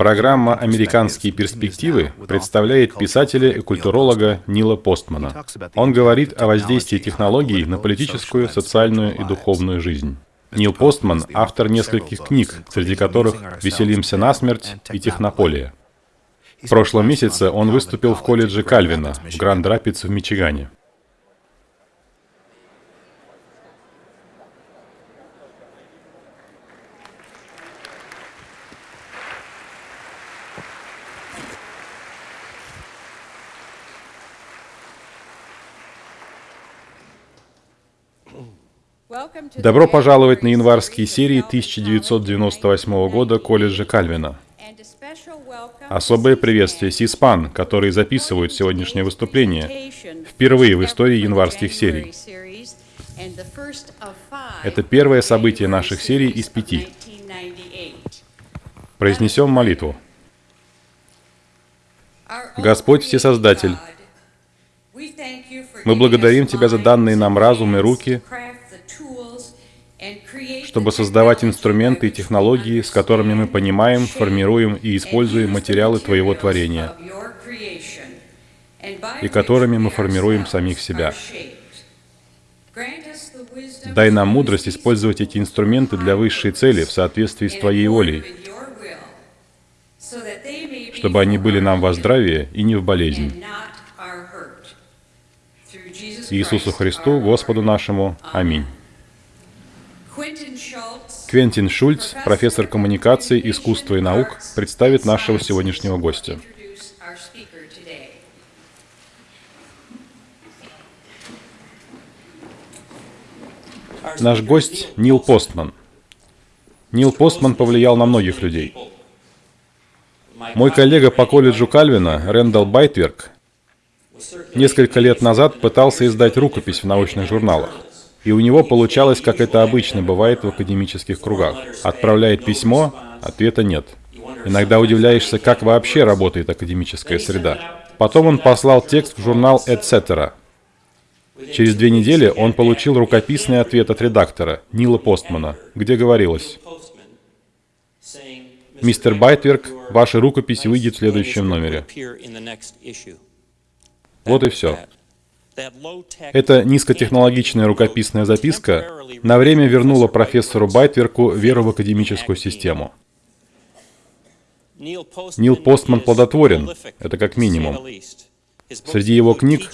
Программа «Американские перспективы» представляет писателя и культуролога Нила Постмана. Он говорит о воздействии технологий на политическую, социальную и духовную жизнь. Нил Постман — автор нескольких книг, среди которых «Веселимся насмерть» и «Технополия». В прошлом месяце он выступил в колледже Кальвина в Гранд-Рапидс в Мичигане. Добро пожаловать на январские серии 1998 года колледжа Кальвина. Особое приветствие Сиспан, которые записывают сегодняшнее выступление впервые в истории январских серий. Это первое событие наших серий из пяти. Произнесем молитву. Господь Всесоздатель, мы благодарим Тебя за данные нам разум и руки, чтобы создавать инструменты и технологии, с которыми мы понимаем, формируем и используем материалы Твоего творения, и которыми мы формируем самих себя. Дай нам мудрость использовать эти инструменты для высшей цели в соответствии с Твоей волей, чтобы они были нам во здравие и не в болезнь. Иисусу Христу, Господу нашему. Аминь. Квентин Шульц, профессор коммуникации, искусства и наук, представит нашего сегодняшнего гостя. Наш гость Нил Постман. Нил Постман повлиял на многих людей. Мой коллега по колледжу Кальвина, Рэндалл Байтверк, несколько лет назад пытался издать рукопись в научных журналах. И у него получалось, как это обычно бывает в академических кругах. Отправляет письмо, ответа нет. Иногда удивляешься, как вообще работает академическая среда. Потом он послал текст в журнал «Etc». Через две недели он получил рукописный ответ от редактора, Нила Постмана, где говорилось, «Мистер Байтверк, ваша рукопись выйдет в следующем номере». Вот и все. Эта низкотехнологичная рукописная записка на время вернула профессору Байтверку веру в академическую систему. Нил Постман плодотворен, это как минимум. Среди его книг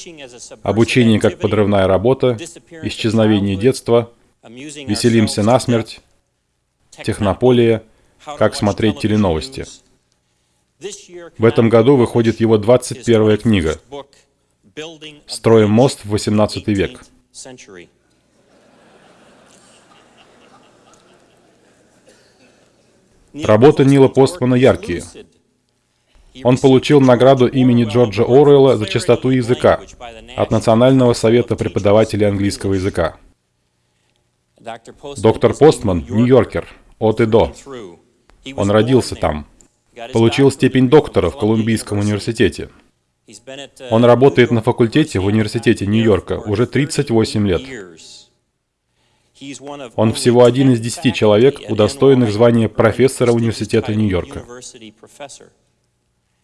«Обучение как подрывная работа», «Исчезновение детства», «Веселимся насмерть», «Технополия», «Как смотреть теленовости». В этом году выходит его 21 книга Строим мост в 18 век. Работы Нила Постмана яркие. Он получил награду имени Джорджа Оруэлла за чистоту языка от Национального совета преподавателей английского языка. Доктор Постман — Нью-Йоркер, от и до. Он родился там. Получил степень доктора в Колумбийском университете. Он работает на факультете в университете Нью-Йорка уже 38 лет. Он всего один из десяти человек, удостоенных звания профессора университета Нью-Йорка.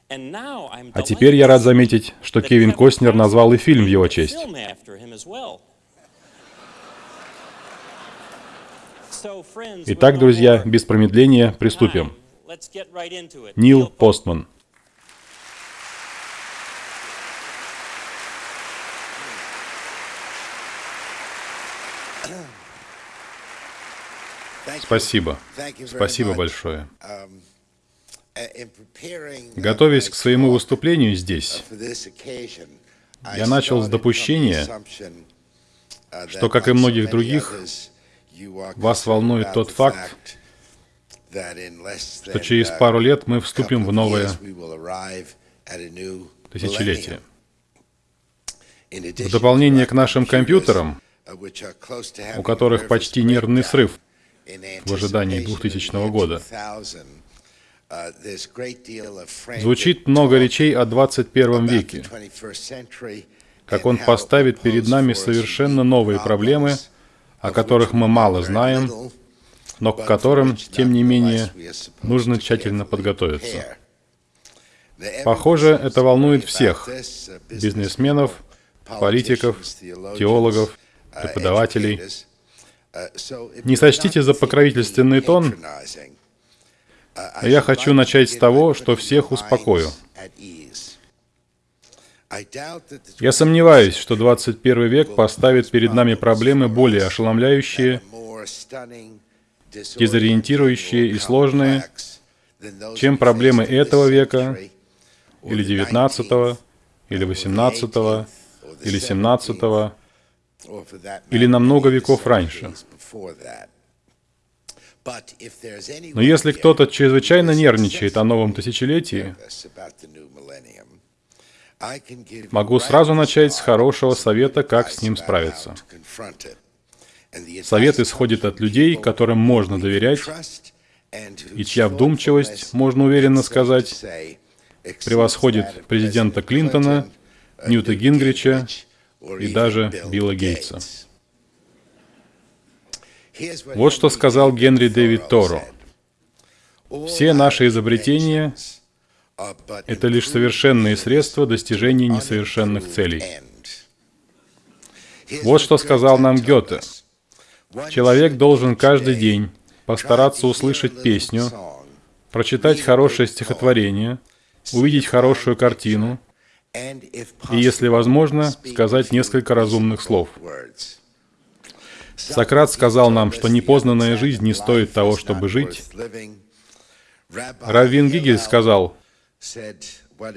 А теперь я рад заметить, что Кевин Костнер назвал и фильм в его честь. Итак, друзья, без промедления приступим. Нил Постман. Спасибо. Спасибо большое. Um, uh, Готовясь к своему выступлению здесь, я начал с допущения, uh, что, как и многих других, вас волнует тот факт, что через uh, пару лет мы вступим в новое тысячелетие. В дополнение к нашим компьютерам, у которых почти нервный срыв, в ожидании 2000 года. Звучит много речей о 21 веке, как он поставит перед нами совершенно новые проблемы, о которых мы мало знаем, но к которым, тем не менее, нужно тщательно подготовиться. Похоже, это волнует всех – бизнесменов, политиков, теологов, преподавателей. Не сочтите за покровительственный тон, я хочу начать с того, что всех успокою. Я сомневаюсь, что 21 век поставит перед нами проблемы более ошеломляющие, дезориентирующие и сложные, чем проблемы этого века, или 19 или 18 или 17 или на много веков раньше. Но если кто-то чрезвычайно нервничает о новом тысячелетии, могу сразу начать с хорошего совета, как с ним справиться. Совет исходит от людей, которым можно доверять, и чья вдумчивость, можно уверенно сказать, превосходит президента Клинтона, Ньюта Гингрича и даже Билла Гейтса. Вот что сказал Генри Дэвид Торо. Все наши изобретения — это лишь совершенные средства достижения несовершенных целей. Вот что сказал нам Гёте. Человек должен каждый день постараться услышать песню, прочитать хорошее стихотворение, увидеть хорошую картину и, если возможно, сказать несколько разумных слов. Сократ сказал нам, что непознанная жизнь не стоит того, чтобы жить. Раввин Гигель сказал,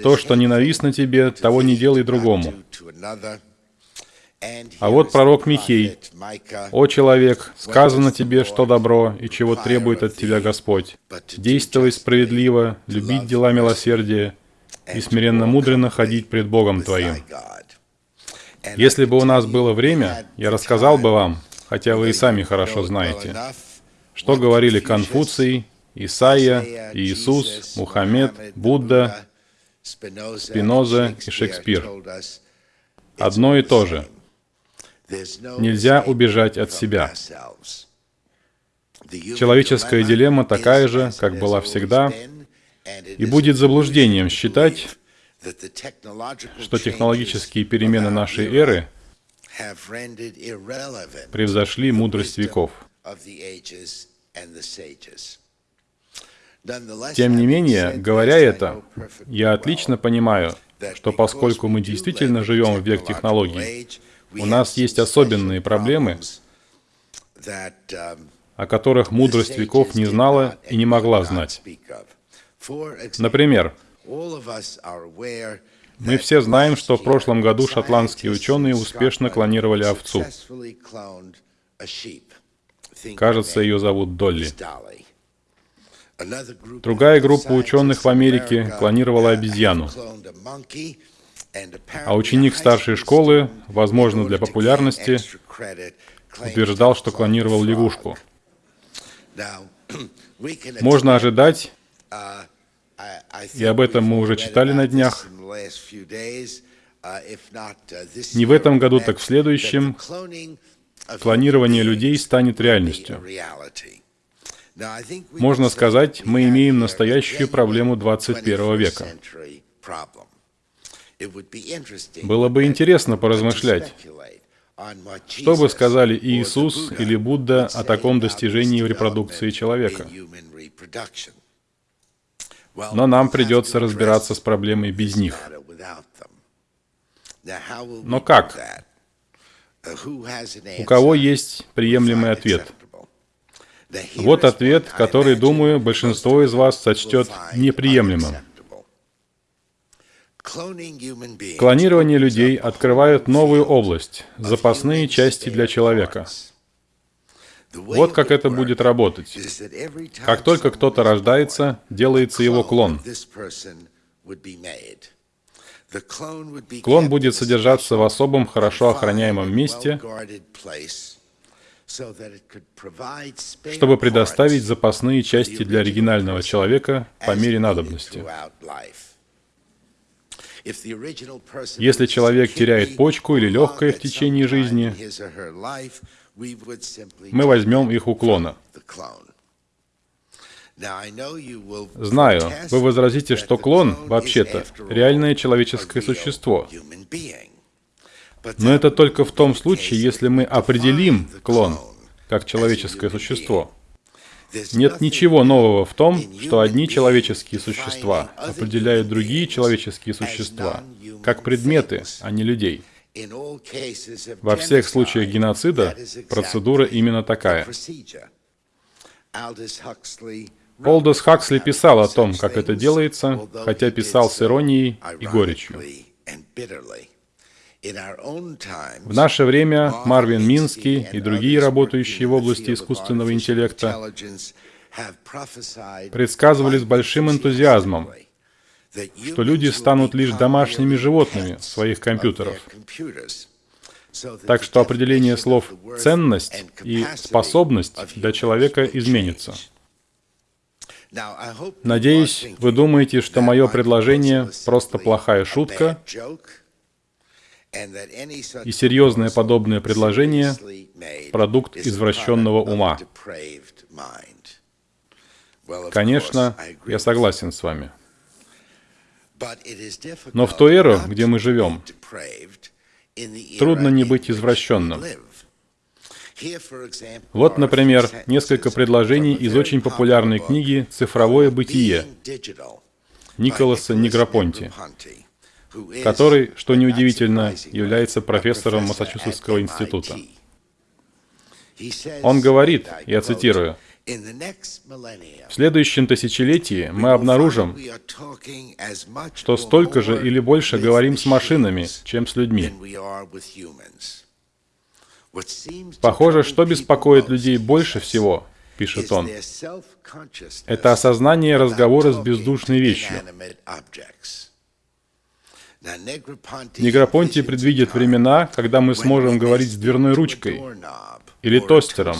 «То, что ненавистно тебе, того не делай другому». А вот пророк Михей. «О человек, сказано тебе, что добро и чего требует от тебя Господь. Действовать справедливо, любить дела милосердия и смиренно мудренно ходить пред Богом твоим». Если бы у нас было время, я рассказал бы вам, хотя вы и сами хорошо знаете, что говорили Конфуций, Исаия, Иисус, Мухаммед, Будда, Спиноза и Шекспир. Одно и то же. Нельзя убежать от себя. Человеческая дилемма такая же, как была всегда, и будет заблуждением считать, что технологические перемены нашей эры превзошли мудрость веков. Тем не менее, говоря это, я отлично понимаю, что поскольку мы действительно живем в век технологий, у нас есть особенные проблемы, о которых мудрость веков не знала и не могла знать. Например, мы все знаем, что в прошлом году шотландские ученые успешно клонировали овцу. Кажется, ее зовут Долли. Другая группа ученых в Америке клонировала обезьяну. А ученик старшей школы, возможно, для популярности, утверждал, что клонировал лягушку. Можно ожидать, и об этом мы уже читали на днях, не в этом году, так в следующем, клонирование людей станет реальностью. Можно сказать, мы имеем настоящую проблему 21 века. Было бы интересно поразмышлять, что бы сказали Иисус или Будда о таком достижении в репродукции человека. Но нам придется разбираться с проблемой без них. Но как? У кого есть приемлемый ответ? Вот ответ, который, думаю, большинство из вас сочтет неприемлемым. Клонирование людей открывает новую область, запасные части для человека. Вот как это будет работать. Как только кто-то рождается, делается его клон. Клон будет содержаться в особом, хорошо охраняемом месте, чтобы предоставить запасные части для оригинального человека по мере надобности. Если человек теряет почку или легкое в течение жизни, мы возьмем их у клона. Знаю, вы возразите, что клон, вообще-то, реальное человеческое существо. Но это только в том случае, если мы определим клон как человеческое существо. Нет ничего нового в том, что одни человеческие существа определяют другие человеческие существа как предметы, а не людей. Во всех случаях геноцида процедура именно такая. Олдос Хаксли писал о том, как это делается, хотя писал с иронией и горечью. В наше время Марвин Минский и другие работающие в области искусственного интеллекта предсказывали с большим энтузиазмом, что люди станут лишь домашними животными своих компьютеров. Так что определение слов «ценность» и «способность» для человека изменится. Надеюсь, вы думаете, что мое предложение просто плохая шутка, и серьезное подобное предложение — продукт извращенного ума. Конечно, я согласен с вами. Но в ту эру, где мы живем, трудно не быть извращенным. Вот, например, несколько предложений из очень популярной книги «Цифровое бытие» Николаса Негропонти, который, что неудивительно, является профессором Массачусетского института. Он говорит, я цитирую, в следующем тысячелетии мы обнаружим, что столько же или больше говорим с машинами, чем с людьми. Похоже, что беспокоит людей больше всего, пишет он, это осознание разговора с бездушной вещью. Негропонти предвидит времена, когда мы сможем говорить с дверной ручкой или тостером,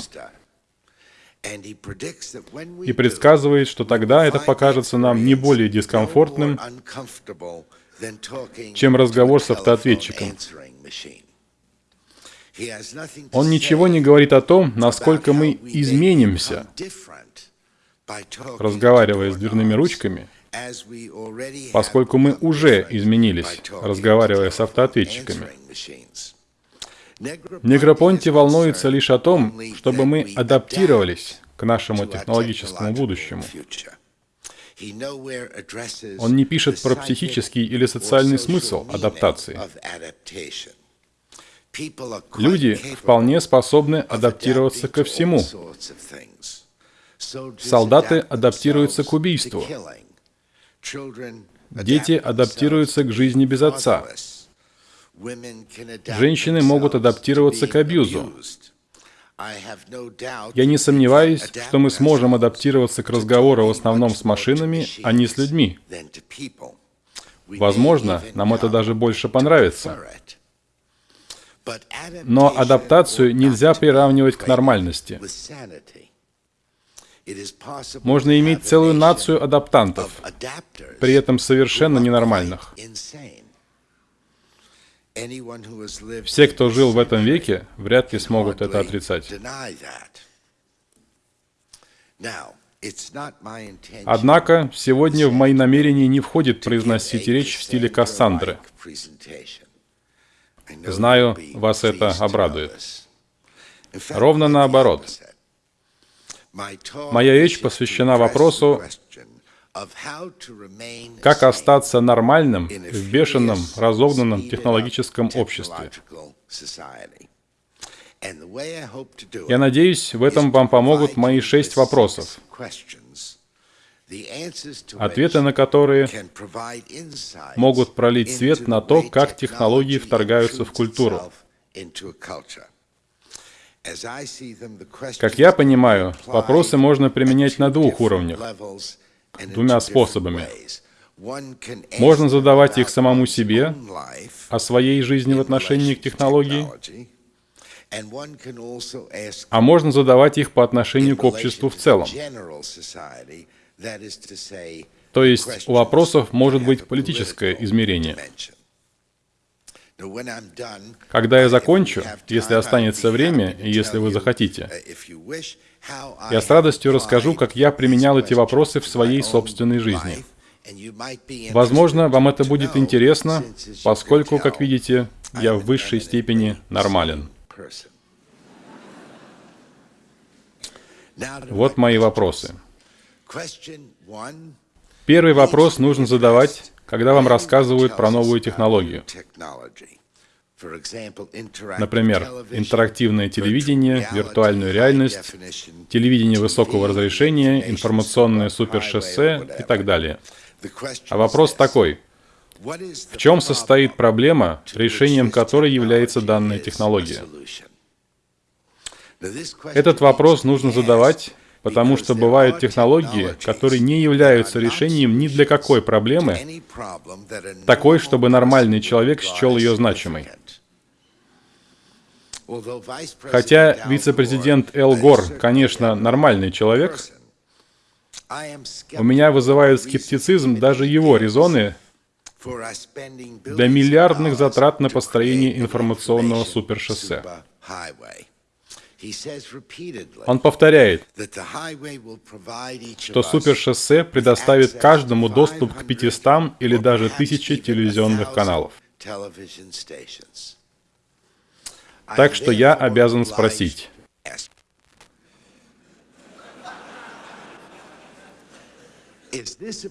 и предсказывает, что тогда это покажется нам не более дискомфортным, чем разговор с автоответчиком. Он ничего не говорит о том, насколько мы изменимся, разговаривая с дверными ручками, поскольку мы уже изменились, разговаривая с автоответчиками. Негропонти волнуется лишь о том, чтобы мы адаптировались к нашему технологическому будущему. Он не пишет про психический или социальный смысл адаптации. Люди вполне способны адаптироваться ко всему. Солдаты адаптируются к убийству. Дети адаптируются к жизни без отца. Женщины могут адаптироваться к абьюзу. Я не сомневаюсь, что мы сможем адаптироваться к разговору в основном с машинами, а не с людьми. Возможно, нам это даже больше понравится. Но адаптацию нельзя приравнивать к нормальности. Можно иметь целую нацию адаптантов, при этом совершенно ненормальных. Все, кто жил в этом веке, вряд ли смогут это отрицать. Однако, сегодня в мои намерения не входит произносить речь в стиле Кассандры. Знаю, вас это обрадует. Ровно наоборот. Моя речь посвящена вопросу, как остаться нормальным в бешеном, разогнанном технологическом обществе. Я надеюсь, в этом вам помогут мои шесть вопросов, ответы на которые могут пролить свет на то, как технологии вторгаются в культуру. Как я понимаю, вопросы можно применять на двух уровнях, двумя способами. Можно задавать их самому себе, о своей жизни в отношении к технологии, а можно задавать их по отношению к обществу в целом. То есть у вопросов может быть политическое измерение. Когда я закончу, если останется время и если вы захотите, я с радостью расскажу, как я применял эти вопросы в своей собственной жизни. Возможно, вам это будет интересно, поскольку, как видите, я в высшей степени нормален. Вот мои вопросы. Первый вопрос нужно задавать, когда вам рассказывают про новую технологию. Например, интерактивное телевидение, виртуальную реальность, телевидение высокого разрешения, информационное супершоссе и так далее. А вопрос такой. В чем состоит проблема, решением которой является данная технология? Этот вопрос нужно задавать, потому что бывают технологии, которые не являются решением ни для какой проблемы, такой, чтобы нормальный человек счел ее значимой. Хотя вице-президент Эл Гор, конечно, нормальный человек, у меня вызывают скептицизм даже его резоны для миллиардных затрат на построение информационного супершоссе. Он повторяет, что супершоссе предоставит каждому доступ к 500 или даже 1000 телевизионных каналов. Так что я обязан спросить.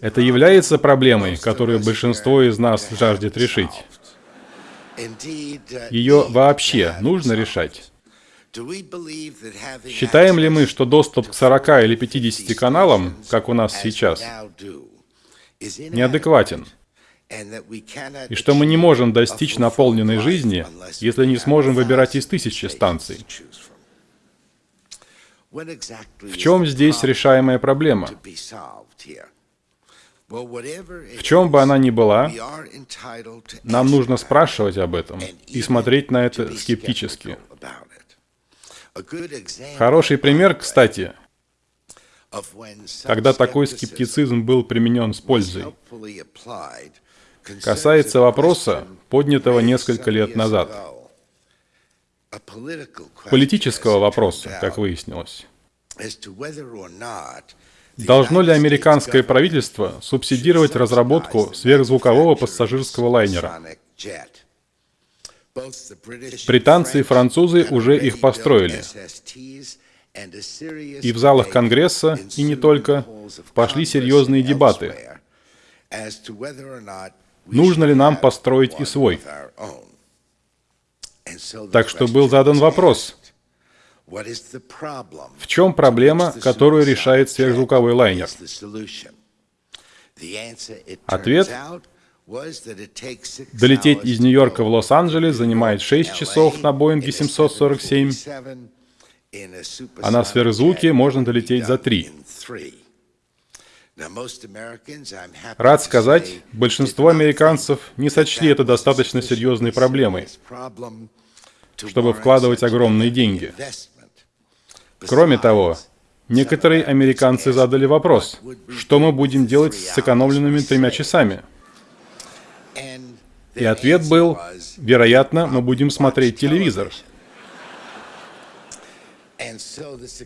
Это является проблемой, которую большинство из нас жаждет решить. Ее вообще нужно решать. Считаем ли мы, что доступ к 40 или 50 каналам, как у нас сейчас, неадекватен? И что мы не можем достичь наполненной жизни, если не сможем выбирать из тысячи станций? В чем здесь решаемая проблема? В чем бы она ни была, нам нужно спрашивать об этом и смотреть на это скептически. Хороший пример, кстати, когда такой скептицизм был применен с пользой, касается вопроса, поднятого несколько лет назад. Политического вопроса, как выяснилось. Должно ли американское правительство субсидировать разработку сверхзвукового пассажирского лайнера? Британцы и французы уже их построили. И в залах Конгресса, и не только, пошли серьезные дебаты. Нужно ли нам построить и свой? Так что был задан вопрос, в чем проблема, которую решает сверхзвуковой лайнер? Ответ Долететь из Нью-Йорка в Лос-Анджелес занимает 6 часов на Боинге 747, а на сверхзвуке можно долететь за 3. Рад сказать, большинство американцев не сочли это достаточно серьезной проблемой, чтобы вкладывать огромные деньги. Кроме того, некоторые американцы задали вопрос, что мы будем делать с сэкономленными тремя часами – и ответ был, вероятно, мы будем смотреть телевизор.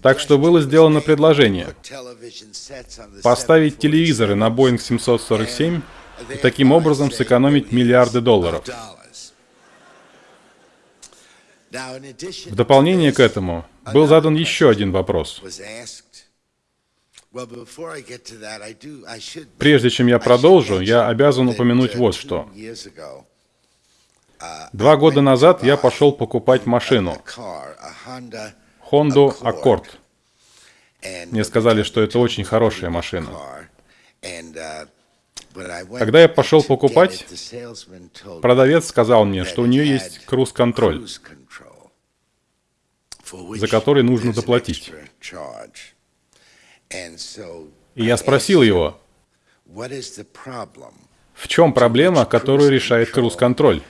Так что было сделано предложение поставить телевизоры на Boeing 747 и таким образом сэкономить миллиарды долларов. В дополнение к этому был задан еще один вопрос. Прежде чем я продолжу, я обязан упомянуть вот что. Два года назад я пошел покупать машину. Honda Accord. Мне сказали, что это очень хорошая машина. Когда я пошел покупать, продавец сказал мне, что у нее есть круз-контроль, за который нужно заплатить. И я спросил его, в чем проблема, которую решает круз-контроль?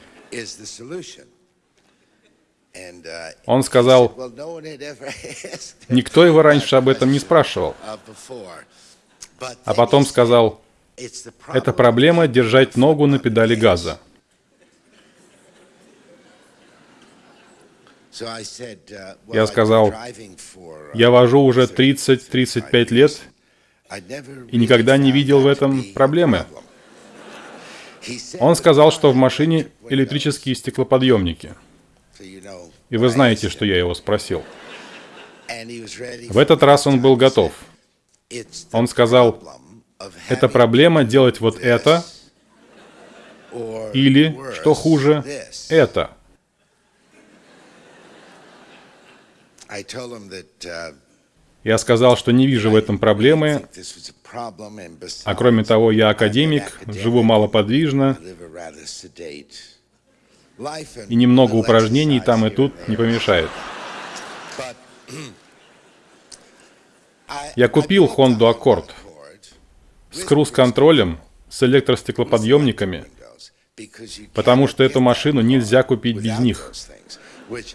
Он сказал, никто его раньше об этом не спрашивал. А потом сказал, это проблема держать ногу на педали газа. Я сказал, я вожу уже 30-35 лет и никогда не видел в этом проблемы. Он сказал, что в машине электрические стеклоподъемники. И вы знаете, что я его спросил. В этот раз он был готов. Он сказал, это проблема делать вот это, или, что хуже, это. Я сказал, что не вижу в этом проблемы, а кроме того, я академик, живу малоподвижно, и немного упражнений там и тут не помешает. Я купил Honda Accord с круз-контролем, с электростеклоподъемниками, потому что эту машину нельзя купить без них.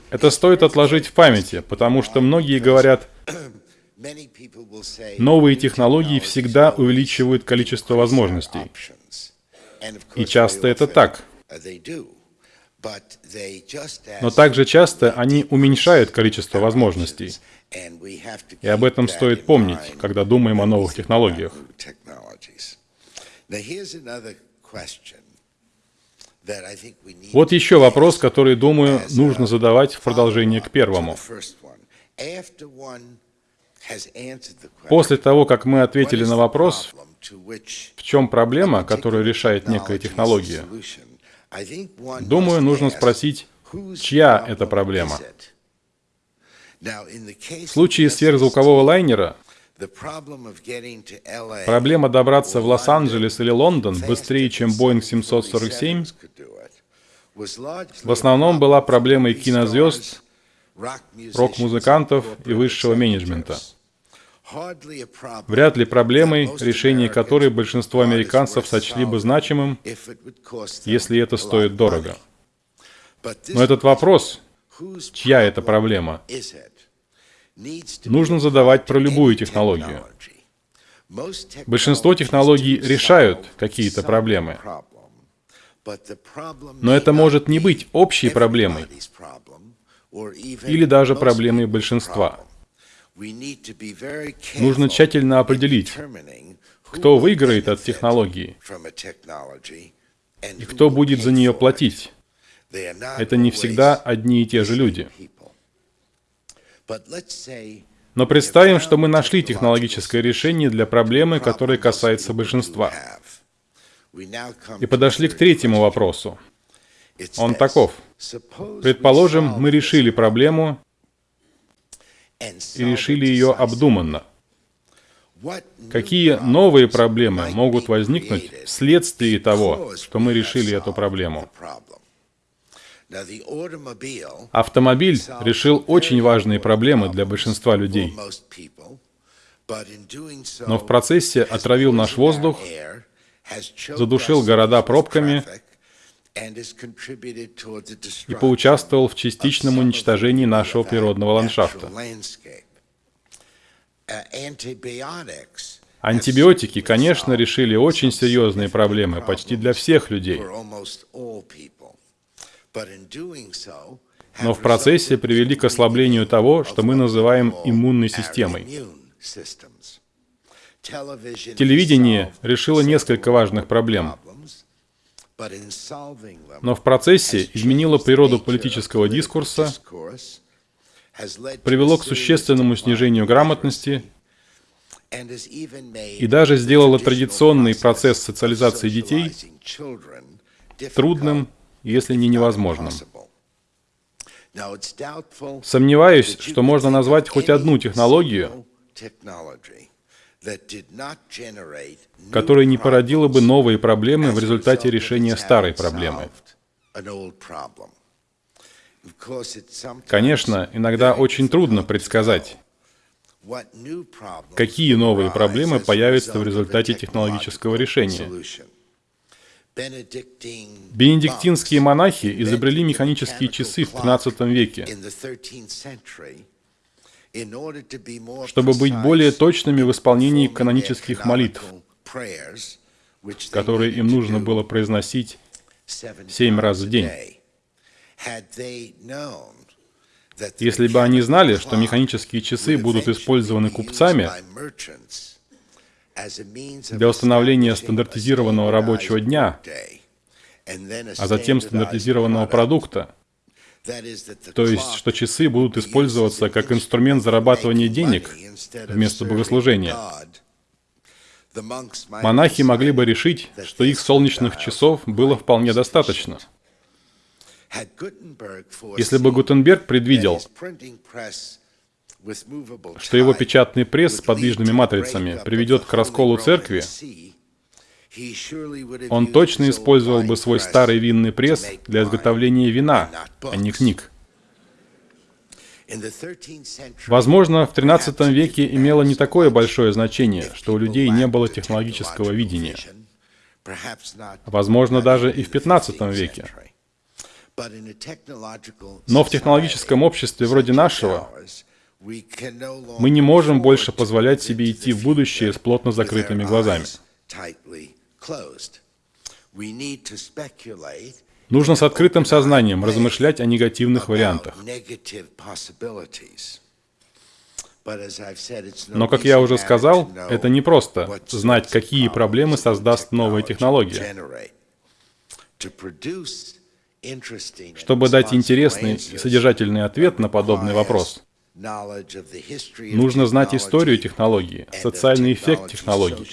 Это стоит отложить в памяти, потому что многие говорят, новые технологии всегда увеличивают количество возможностей. И часто это так. Но также часто они уменьшают количество возможностей. И об этом стоит помнить, когда думаем о новых технологиях. Вот еще вопрос, который, думаю, нужно задавать в продолжение к первому. После того, как мы ответили на вопрос, в чем проблема, которую решает некая технология, думаю, нужно спросить, чья это проблема. В случае сверхзвукового лайнера Проблема добраться в Лос-Анджелес или Лондон быстрее, чем Boeing 747, в основном была проблемой кинозвезд, рок-музыкантов и высшего менеджмента. Вряд ли проблемой, решение которой большинство американцев сочли бы значимым, если это стоит дорого. Но этот вопрос, чья это проблема, нужно задавать про любую технологию. Большинство технологий решают какие-то проблемы. Но это может не быть общей проблемой или даже проблемой большинства. Нужно тщательно определить, кто выиграет от технологии и кто будет за нее платить. Это не всегда одни и те же люди. Но представим, что мы нашли технологическое решение для проблемы, которая касается большинства. И подошли к третьему вопросу. Он таков. Предположим, мы решили проблему и решили ее обдуманно. Какие новые проблемы могут возникнуть вследствие того, что мы решили эту проблему? Автомобиль решил очень важные проблемы для большинства людей, но в процессе отравил наш воздух, задушил города пробками и поучаствовал в частичном уничтожении нашего природного ландшафта. Антибиотики, конечно, решили очень серьезные проблемы почти для всех людей но в процессе привели к ослаблению того, что мы называем иммунной системой. Телевидение решило несколько важных проблем, но в процессе изменило природу политического дискурса, привело к существенному снижению грамотности и даже сделало традиционный процесс социализации детей трудным если не невозможным. Сомневаюсь, что можно назвать хоть одну технологию, которая не породила бы новые проблемы в результате решения старой проблемы. Конечно, иногда очень трудно предсказать, какие новые проблемы появятся в результате технологического решения. Бенедиктинские монахи изобрели механические часы в 13 веке, чтобы быть более точными в исполнении канонических молитв, которые им нужно было произносить семь раз в день. Если бы они знали, что механические часы будут использованы купцами для установления стандартизированного рабочего дня, а затем стандартизированного продукта, то есть, что часы будут использоваться как инструмент зарабатывания денег вместо богослужения. Монахи могли бы решить, что их солнечных часов было вполне достаточно. Если бы Гутенберг предвидел, что его печатный пресс с подвижными матрицами приведет к расколу церкви, он точно использовал бы свой старый винный пресс для изготовления вина, а не книг. Возможно, в XIII веке имело не такое большое значение, что у людей не было технологического видения. Возможно, даже и в XV веке. Но в технологическом обществе вроде нашего мы не можем больше позволять себе идти в будущее с плотно закрытыми глазами. Нужно с открытым сознанием размышлять о негативных вариантах. Но, как я уже сказал, это не просто знать, какие проблемы создаст новая технология. Чтобы дать интересный и содержательный ответ на подобный вопрос, нужно знать историю технологии, социальный эффект технологий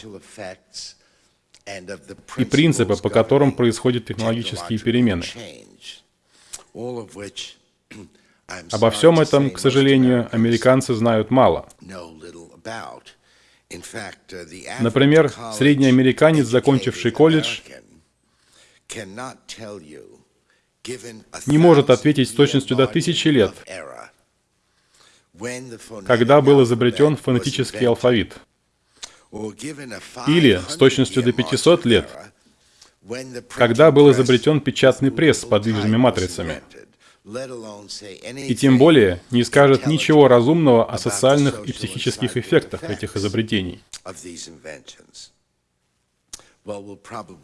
и принципы, по которым происходят технологические перемены. Обо всем этом, к сожалению, американцы знают мало. Например, средний американец, закончивший колледж, не может ответить с точностью до тысячи лет, когда был изобретен фонетический алфавит. Или с точностью до 500 лет, когда был изобретен печатный пресс с подвижными матрицами. И тем более не скажет ничего разумного о социальных и психических эффектах этих изобретений.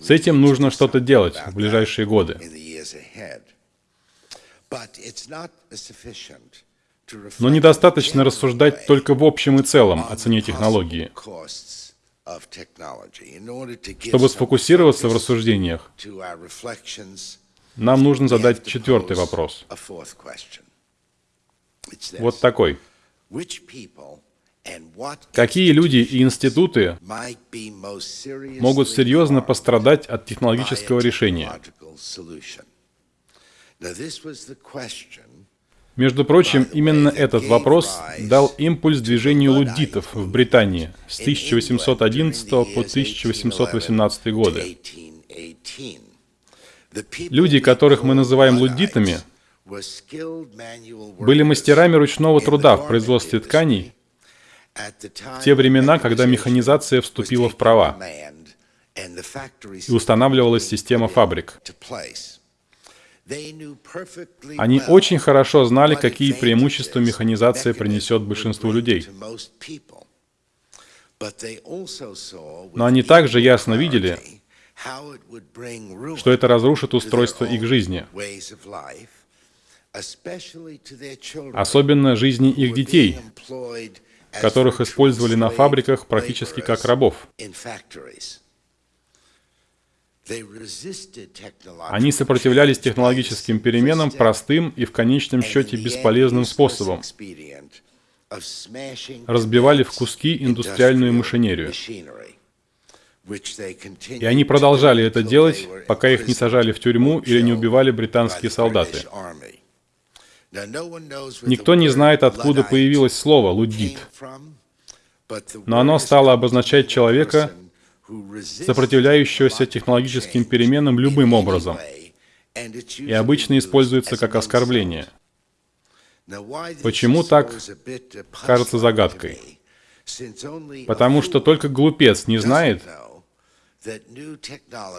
С этим нужно что-то делать в ближайшие годы. Но недостаточно рассуждать только в общем и целом о цене технологии. Чтобы сфокусироваться в рассуждениях, нам нужно задать четвертый вопрос. Вот такой. Какие люди и институты могут серьезно пострадать от технологического решения? Между прочим, именно этот вопрос дал импульс движению луддитов в Британии с 1811 по 1818 годы. Люди, которых мы называем луддитами, были мастерами ручного труда в производстве тканей в те времена, когда механизация вступила в права и устанавливалась система фабрик. Они очень хорошо знали, какие преимущества механизация принесет большинству людей. Но они также ясно видели, что это разрушит устройство их жизни, особенно жизни их детей, которых использовали на фабриках практически как рабов. Они сопротивлялись технологическим переменам простым и в конечном счете бесполезным способом. Разбивали в куски индустриальную машинерию. И они продолжали это делать, пока их не сажали в тюрьму или не убивали британские солдаты. Никто не знает, откуда появилось слово «луддит», но оно стало обозначать человека, сопротивляющегося технологическим переменам любым образом, и обычно используется как оскорбление. Почему так, кажется загадкой. Потому что только глупец не знает,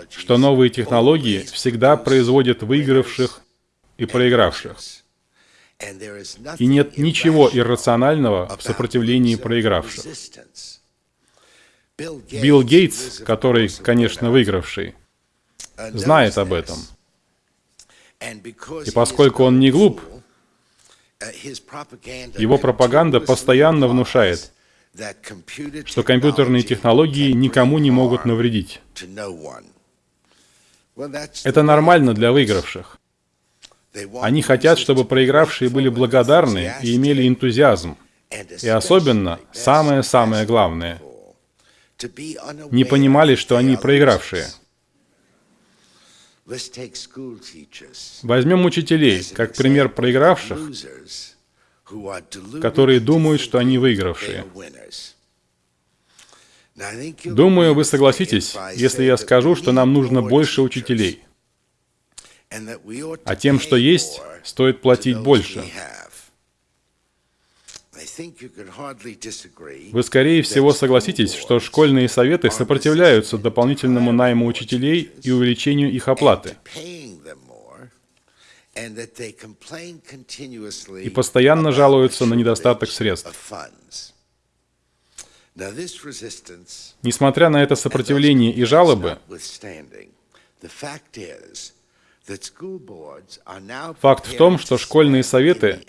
что новые технологии всегда производят выигравших и проигравших. И нет ничего иррационального в сопротивлении проигравших. Билл Гейтс, который, конечно, выигравший, знает об этом. И поскольку он не глуп, Его пропаганда постоянно внушает, что компьютерные технологии никому не могут навредить. Это нормально для выигравших. Они хотят, чтобы проигравшие были благодарны и имели энтузиазм. И особенно, самое-самое главное, не понимали, что они проигравшие. Возьмем учителей, как пример проигравших, которые думают, что они выигравшие. Думаю, вы согласитесь, если я скажу, что нам нужно больше учителей. А тем, что есть, стоит платить больше. Вы, скорее всего, согласитесь, что школьные советы сопротивляются дополнительному найму учителей и увеличению их оплаты. И постоянно жалуются на недостаток средств. Несмотря на это сопротивление и жалобы, факт в том, что школьные советы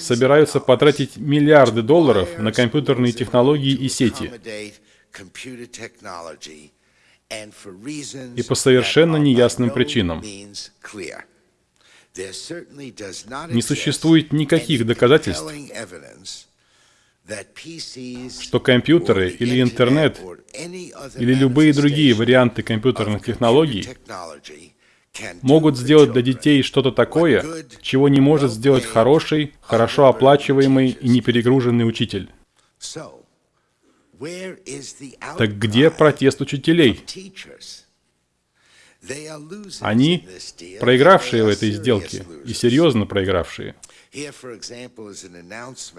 собираются потратить миллиарды долларов на компьютерные технологии и сети. И по совершенно неясным причинам. Не существует никаких доказательств, что компьютеры или интернет или любые другие варианты компьютерных технологий могут сделать для детей что-то такое, чего не может сделать хороший, хорошо оплачиваемый и неперегруженный учитель. Так где протест учителей? Они проигравшие в этой сделке, и серьезно проигравшие.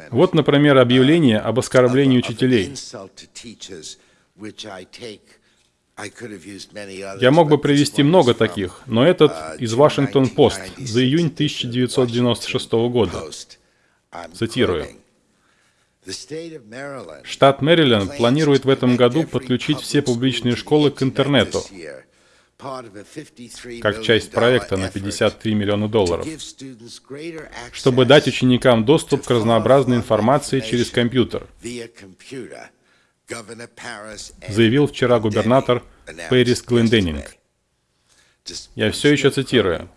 Вот, например, объявление об оскорблении учителей. Я мог бы привести много таких, но этот из Вашингтон-Пост за июнь 1996 года. Цитирую. Штат Мэриленд планирует в этом году подключить все публичные школы к интернету, как часть проекта на 53 миллиона долларов, чтобы дать ученикам доступ к разнообразной информации через компьютер заявил вчера губернатор Пэрис Гленденинг. Я все еще цитирую.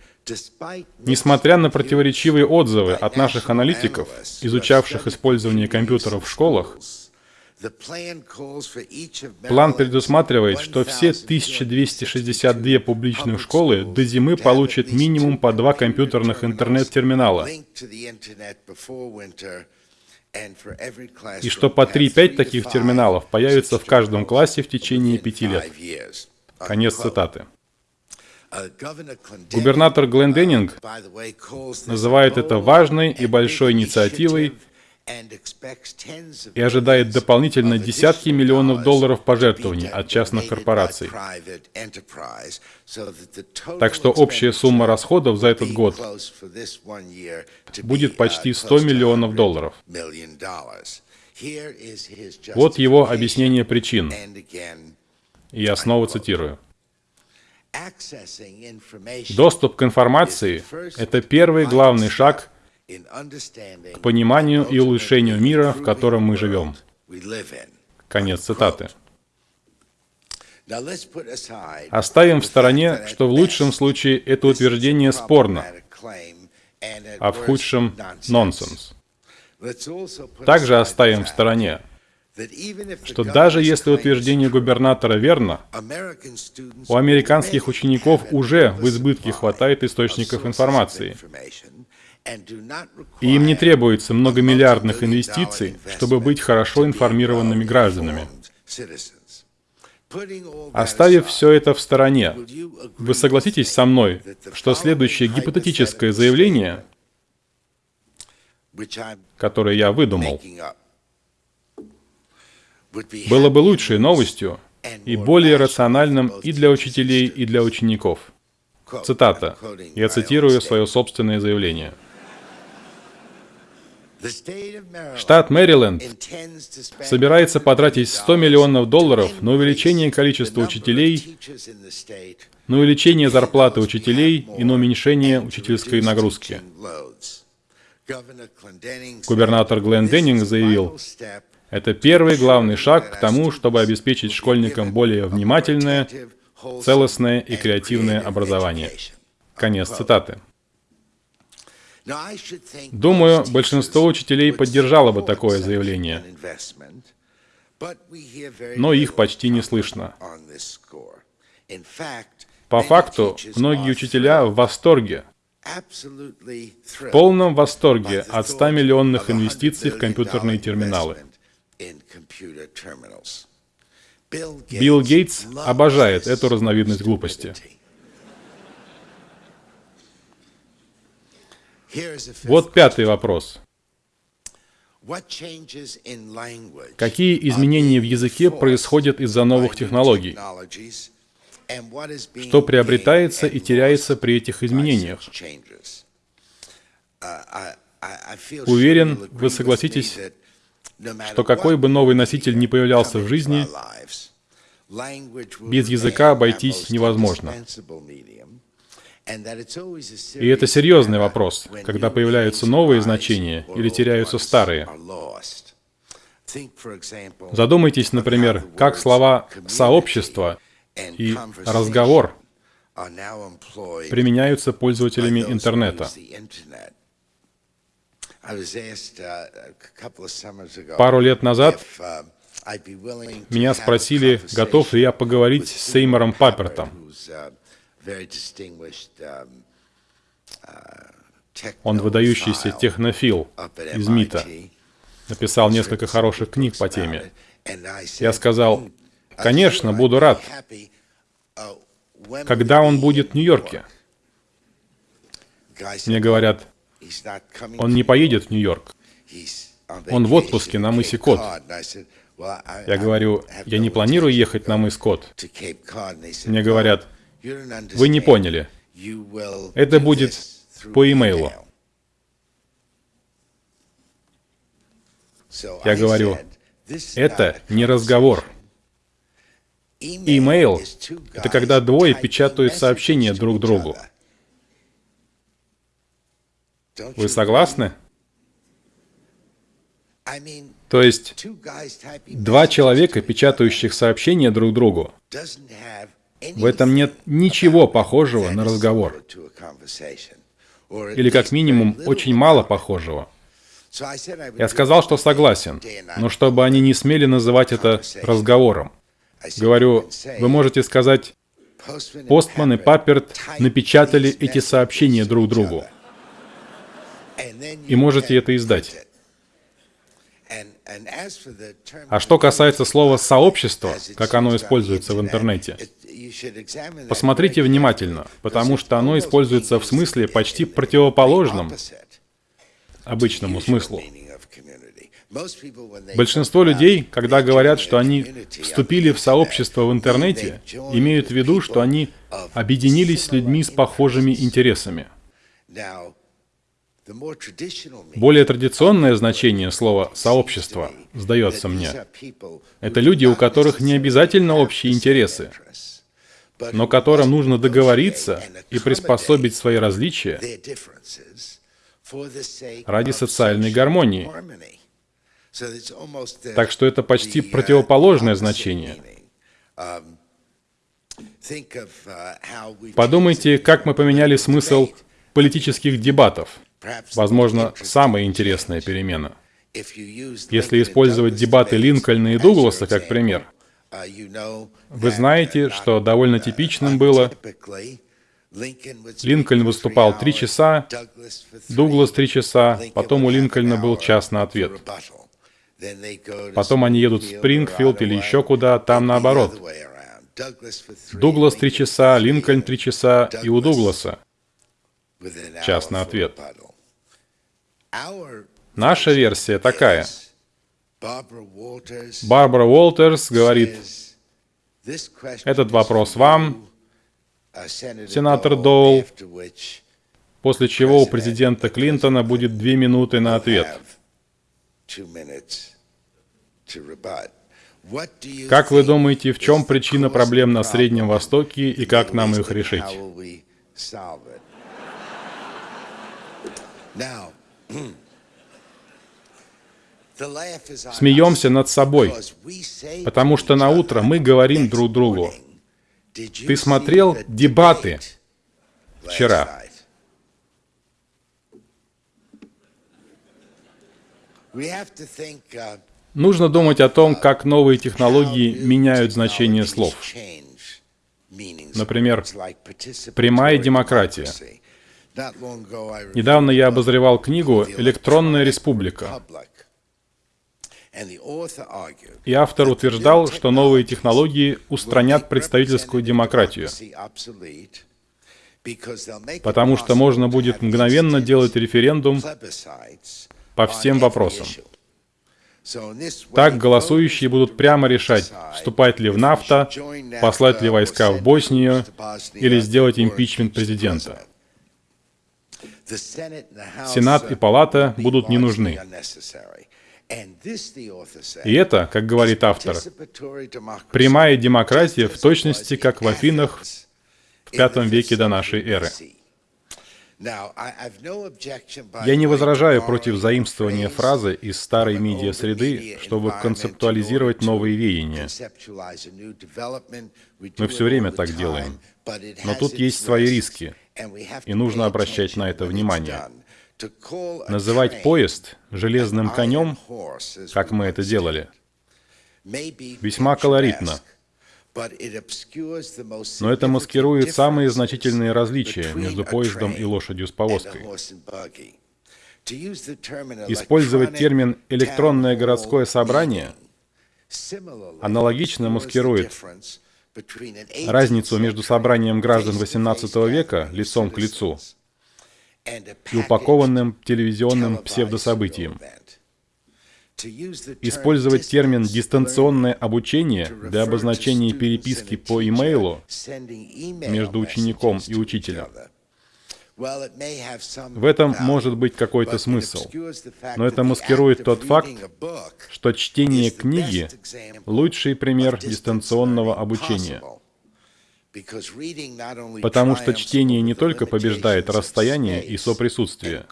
Несмотря на противоречивые отзывы от наших аналитиков, изучавших использование компьютеров в школах, План предусматривает, что все 1262 публичных школы до зимы получат минимум по два компьютерных интернет-терминала и что по 3-5 таких терминалов появится в каждом классе в течение пяти лет. Конец цитаты. Губернатор Глен Деннинг называет это важной и большой инициативой и ожидает дополнительно десятки миллионов долларов пожертвований от частных корпораций. Так что общая сумма расходов за этот год будет почти 100 миллионов долларов. Вот его объяснение причин. И я снова цитирую. Доступ к информации – это первый главный шаг к пониманию и улучшению мира, в котором мы живем. Конец цитаты. Оставим в стороне, что в лучшем случае это утверждение спорно, а в худшем — нонсенс. Также оставим в стороне, что даже если утверждение губернатора верно, у американских учеников уже в избытке хватает источников информации, и им не требуется многомиллиардных инвестиций, чтобы быть хорошо информированными гражданами. Оставив все это в стороне, вы согласитесь со мной, что следующее гипотетическое заявление, которое я выдумал, было бы лучшей новостью и более рациональным и для учителей, и для учеников. Цитата. Я цитирую свое собственное заявление. Штат Мэриленд собирается потратить 100 миллионов долларов на увеличение количества учителей, на увеличение зарплаты учителей и на уменьшение учительской нагрузки. Губернатор Глен Деннинг заявил, это первый главный шаг к тому, чтобы обеспечить школьникам более внимательное, целостное и креативное образование. Конец цитаты. Думаю, большинство учителей поддержало бы такое заявление, но их почти не слышно. По факту, многие учителя в восторге, в полном восторге от 100 миллионных инвестиций в компьютерные терминалы. Билл Гейтс обожает эту разновидность глупости. Вот пятый вопрос. Какие изменения в языке происходят из-за новых технологий? Что приобретается и теряется при этих изменениях? Уверен, вы согласитесь, что какой бы новый носитель ни появлялся в жизни, без языка обойтись невозможно. И это серьезный вопрос, когда появляются новые значения или теряются старые. Задумайтесь, например, как слова «сообщество» и «разговор» применяются пользователями интернета. Пару лет назад меня спросили, готов ли я поговорить с Сеймором Паппертом. Он выдающийся технофил из МИТа. Написал несколько хороших книг по теме. Я сказал, конечно, буду рад. Когда он будет в Нью-Йорке? Мне говорят, он не поедет в Нью-Йорк. Он в отпуске на мысе Кот. Я говорю, я не планирую ехать на мыс Кот. Мне говорят, вы не поняли. Это будет по имейлу. Я говорю, это не разговор. Имейл — это когда двое печатают сообщения друг другу. Вы согласны? То есть, два человека, печатающих сообщения друг другу, в этом нет ничего похожего на разговор. Или как минимум очень мало похожего. Я сказал, что согласен, но чтобы они не смели называть это разговором. Говорю, вы можете сказать, Постман и Папперт напечатали эти сообщения друг другу. И можете это издать. А что касается слова «сообщество», как оно используется в интернете, посмотрите внимательно, потому что оно используется в смысле почти противоположном обычному смыслу. Большинство людей, когда говорят, что они вступили в сообщество в интернете, имеют в виду, что они объединились с людьми с похожими интересами. Более традиционное значение слова «сообщество», сдается мне, это люди, у которых не обязательно общие интересы, но которым нужно договориться и приспособить свои различия ради социальной гармонии. Так что это почти противоположное значение. Подумайте, как мы поменяли смысл политических дебатов. Возможно, самая интересная перемена. Если использовать дебаты Линкольна и Дугласа как пример, вы знаете, что довольно типичным было, Линкольн выступал три часа, Дуглас три часа, потом у Линкольна был час на ответ. Потом они едут в Спрингфилд или еще куда, там наоборот. Дуглас три часа, Линкольн три часа и у Дугласа час на ответ. Наша версия такая. Барбара Уолтерс говорит, этот вопрос вам, сенатор Доул, после чего у президента Клинтона будет две минуты на ответ. Как вы думаете, в чем причина проблем на Среднем Востоке и как нам их решить? Смеемся над собой, потому что на утро мы говорим друг другу. Ты смотрел дебаты вчера? Нужно думать о том, как новые технологии меняют значение слов. Например, прямая демократия. Недавно я обозревал книгу «Электронная республика». И автор утверждал, что новые технологии устранят представительскую демократию, потому что можно будет мгновенно делать референдум по всем вопросам. Так голосующие будут прямо решать, вступать ли в НАФТА, послать ли войска в Боснию или сделать импичмент президента. Сенат и Палата будут не нужны. И это, как говорит автор, прямая демократия в точности, как в Афинах в V веке до нашей эры. Я не возражаю против заимствования фразы из старой медиа-среды, чтобы концептуализировать новые веяния. Мы все время так делаем. Но тут есть свои риски, и нужно обращать на это внимание. Называть поезд железным конем, как мы это делали, весьма колоритно. Но это маскирует самые значительные различия между поездом и лошадью с повозкой. Использовать термин «электронное городское собрание» аналогично маскирует разницу между собранием граждан XVIII века лицом к лицу и упакованным телевизионным псевдособытием. Использовать термин «дистанционное обучение» для обозначения переписки по имейлу между учеником и учителем. В этом может быть какой-то смысл, но это маскирует тот факт, что чтение книги — лучший пример дистанционного обучения — Потому что чтение не только побеждает расстояние и соприсутствие,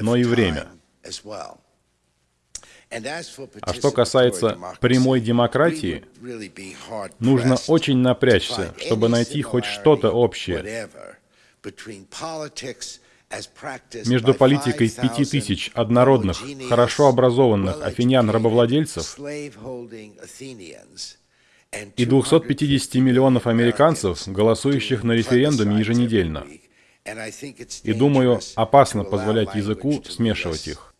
но и время. А что касается прямой демократии, нужно очень напрячься, чтобы найти хоть что-то общее между политикой пяти тысяч однородных, хорошо образованных афинян-рабовладельцев и 250 миллионов американцев, голосующих на референдуме еженедельно. И думаю, опасно позволять языку смешивать их.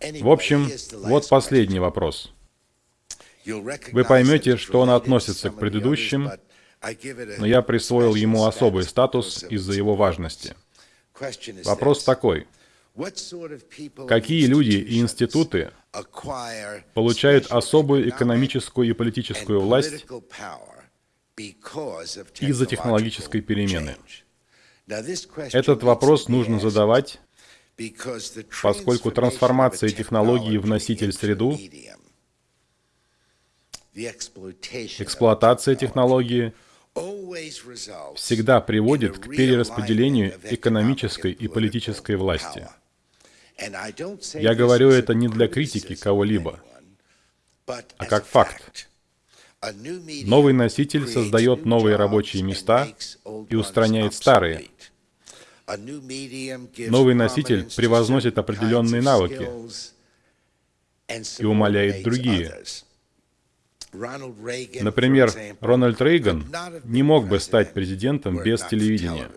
В общем, вот последний вопрос. Вы поймете, что он относится к предыдущим, но я присвоил ему особый статус из-за его важности. Вопрос такой. Какие люди и институты получают особую экономическую и политическую власть из-за технологической перемены? Этот вопрос нужно задавать, поскольку трансформация технологии в носитель-среду, эксплуатация технологии всегда приводит к перераспределению экономической и политической власти. Я говорю это не для критики кого-либо, а как факт. Новый носитель создает новые рабочие места и устраняет старые. Новый носитель превозносит определенные навыки и умаляет другие. Например, Рональд Рейган не мог бы стать президентом без телевидения.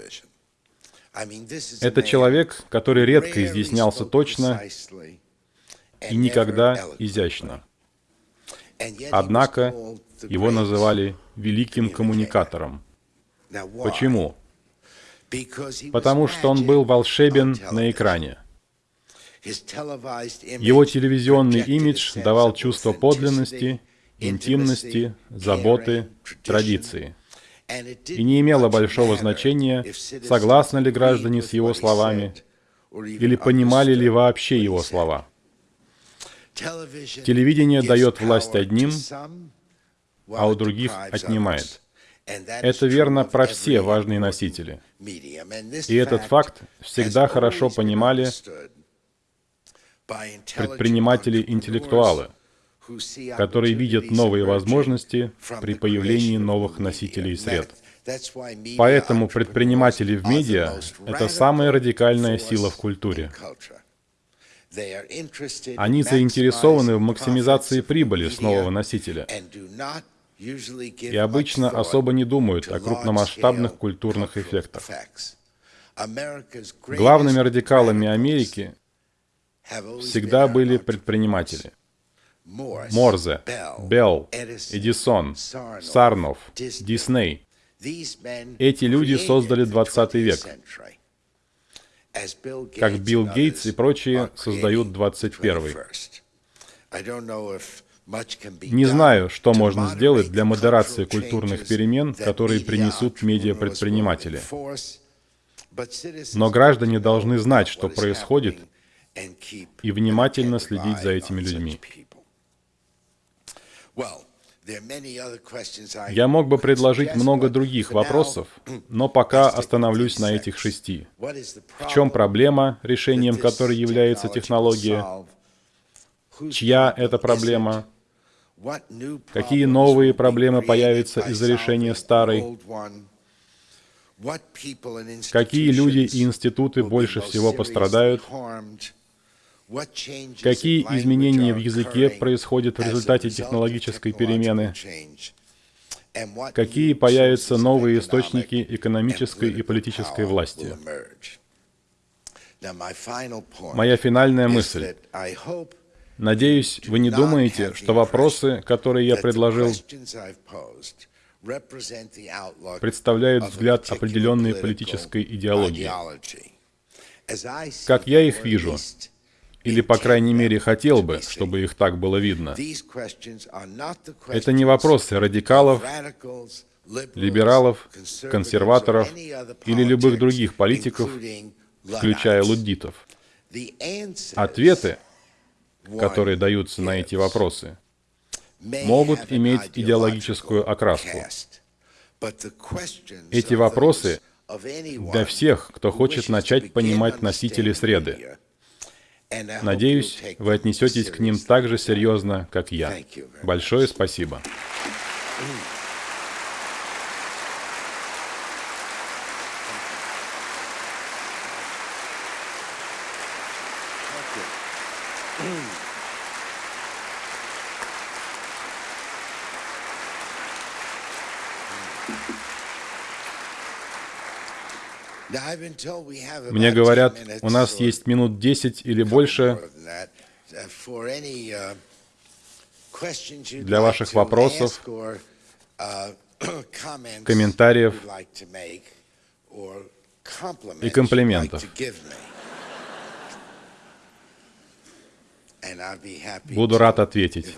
Это человек, который редко изъяснялся точно и никогда изящно. Однако его называли великим коммуникатором. Почему? Потому что он был волшебен на экране. Его телевизионный имидж давал чувство подлинности, интимности, заботы, традиции и не имело большого значения, согласны ли граждане с его словами или понимали ли вообще его слова. Телевидение дает власть одним, а у других отнимает. Это верно про все важные носители. И этот факт всегда хорошо понимали предприниматели-интеллектуалы, которые видят новые возможности при появлении новых носителей сред. Поэтому предприниматели в медиа — это самая радикальная сила в культуре. Они заинтересованы в максимизации прибыли с нового носителя и обычно особо не думают о крупномасштабных культурных эффектах. Главными радикалами Америки всегда были предприниматели. Морзе, Белл, Эдисон, Сарнов, Дисней. Эти люди создали 20 век, как Билл Гейтс и прочие создают 21 не знаю, что можно сделать для модерации культурных перемен, которые принесут медиапредприниматели. Но граждане должны знать, что происходит, и внимательно следить за этими людьми. Я мог бы предложить много других вопросов, но пока остановлюсь на этих шести. В чем проблема, решением которой является технология? Чья это проблема? Какие новые проблемы появятся из-за решения старой? Какие люди и институты больше всего пострадают? Какие изменения в языке происходят в результате технологической перемены? Какие появятся новые источники экономической и политической власти? Моя финальная мысль. Надеюсь, вы не думаете, что вопросы, которые я предложил, представляют взгляд определенной политической идеологии. Как я их вижу, или, по крайней мере, хотел бы, чтобы их так было видно, это не вопросы радикалов, либералов, консерваторов или любых других политиков, включая луддитов. Ответы — которые даются на эти вопросы, могут иметь идеологическую окраску. Эти вопросы для всех, кто хочет начать понимать носители среды. Надеюсь, вы отнесетесь к ним так же серьезно, как я. Большое спасибо. Мне говорят, у нас есть минут 10 или больше uh, uh, для ваших вопросов, uh, комментариев и комплиментов. Буду рад ответить.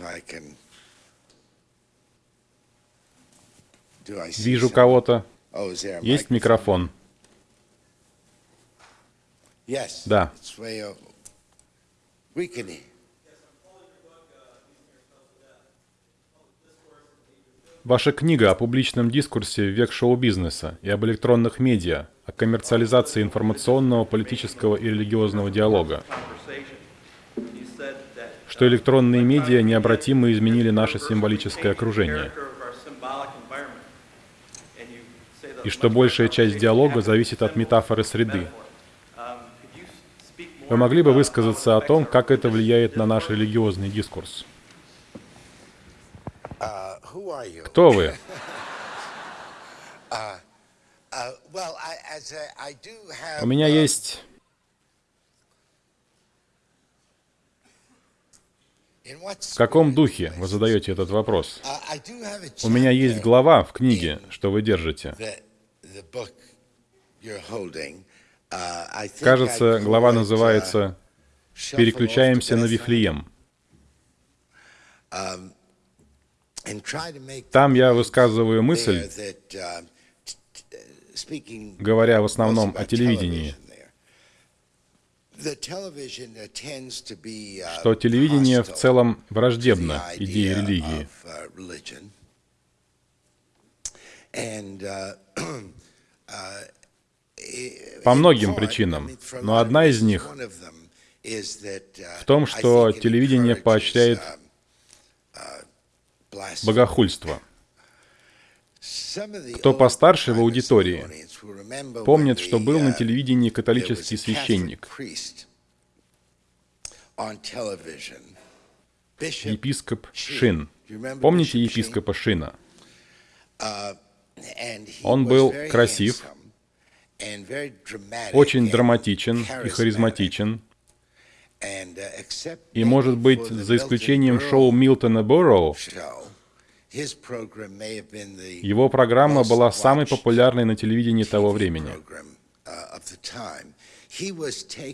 Вижу кого-то. Oh, есть микрофон. Да. Ваша книга о публичном дискурсе в век шоу-бизнеса и об электронных медиа, о коммерциализации информационного, политического и религиозного диалога. Что электронные медиа необратимо изменили наше символическое окружение. И что большая часть диалога зависит от метафоры среды, вы могли бы высказаться о том, как это влияет на наш религиозный дискурс? Кто вы? У меня есть... В каком духе вы задаете этот вопрос? У меня есть глава в книге, что вы держите. Кажется, глава называется «Переключаемся на Вифлеем». Там я высказываю мысль, говоря в основном о телевидении, что телевидение в целом враждебно идее религии. По многим причинам, но одна из них в том, что телевидение поощряет богохульство. Кто постарше в аудитории, помнит, что был на телевидении католический священник, епископ Шин. Помните епископа Шина? Он был красив, очень драматичен и харизматичен, и, может быть, за исключением шоу Милтона Борроу, его программа была самой популярной на телевидении того времени.